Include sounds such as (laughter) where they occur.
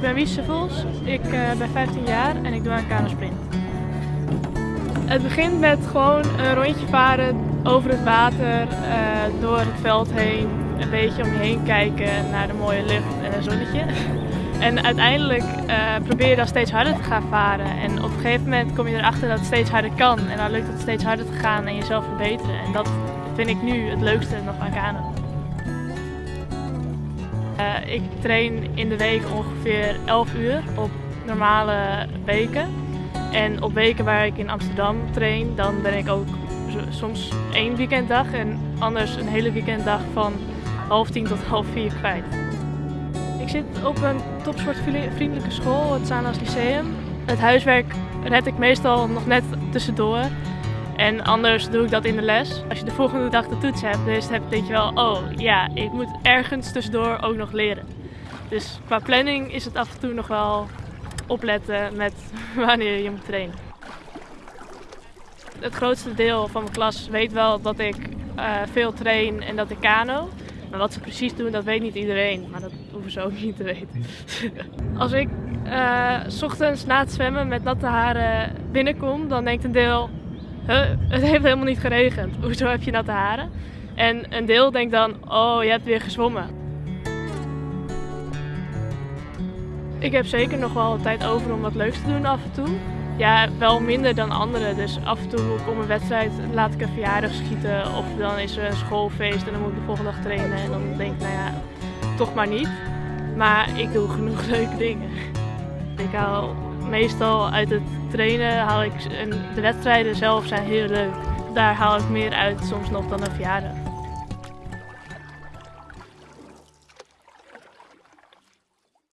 ben Wies Vos, ik uh, ben 15 jaar en ik doe aan kanosprint. Het begint met gewoon een rondje varen over het water, uh, door het veld heen, een beetje om je heen kijken naar de mooie lucht en een zonnetje. (laughs) En uiteindelijk uh, probeer je dan steeds harder te gaan varen. En op een gegeven moment kom je erachter dat het steeds harder kan. En dan lukt het steeds harder te gaan en jezelf verbeteren. En dat vind ik nu het leukste nog aan kano. Uh, ik train in de week ongeveer 11 uur op normale weken. En op weken waar ik in Amsterdam train, dan ben ik ook soms één weekenddag en anders een hele weekenddag van half tien tot half vier kwijt. Ik zit op een topsportvriendelijke school, het Zaanlas Lyceum. Het huiswerk red ik meestal nog net tussendoor. En anders doe ik dat in de les. Als je de volgende dag de toets hebt, dus heb, denk je wel, oh ja, ik moet ergens tussendoor ook nog leren. Dus qua planning is het af en toe nog wel opletten met (laughs) wanneer je moet trainen. Het grootste deel van mijn klas weet wel dat ik uh, veel train en dat ik kano. Maar wat ze precies doen, dat weet niet iedereen. Maar dat hoeven ze ook niet te weten. (laughs) Als ik uh, s ochtends na het zwemmen met natte haren binnenkom, dan denkt een deel... Het heeft helemaal niet geregend. Hoezo heb je natte haren? En een deel denkt dan, oh, je hebt weer gezwommen. Ik heb zeker nog wel tijd over om wat leuks te doen af en toe. Ja, wel minder dan anderen. Dus af en toe kom een wedstrijd, laat ik een verjaardag schieten. Of dan is er een schoolfeest en dan moet ik de volgende dag trainen. En dan denk ik, nou ja, toch maar niet. Maar ik doe genoeg (laughs) leuke dingen. Ik haal meestal uit het trainen, haal ik, de wedstrijden zelf zijn heel leuk. Daar haal ik meer uit soms nog dan een verjaardag.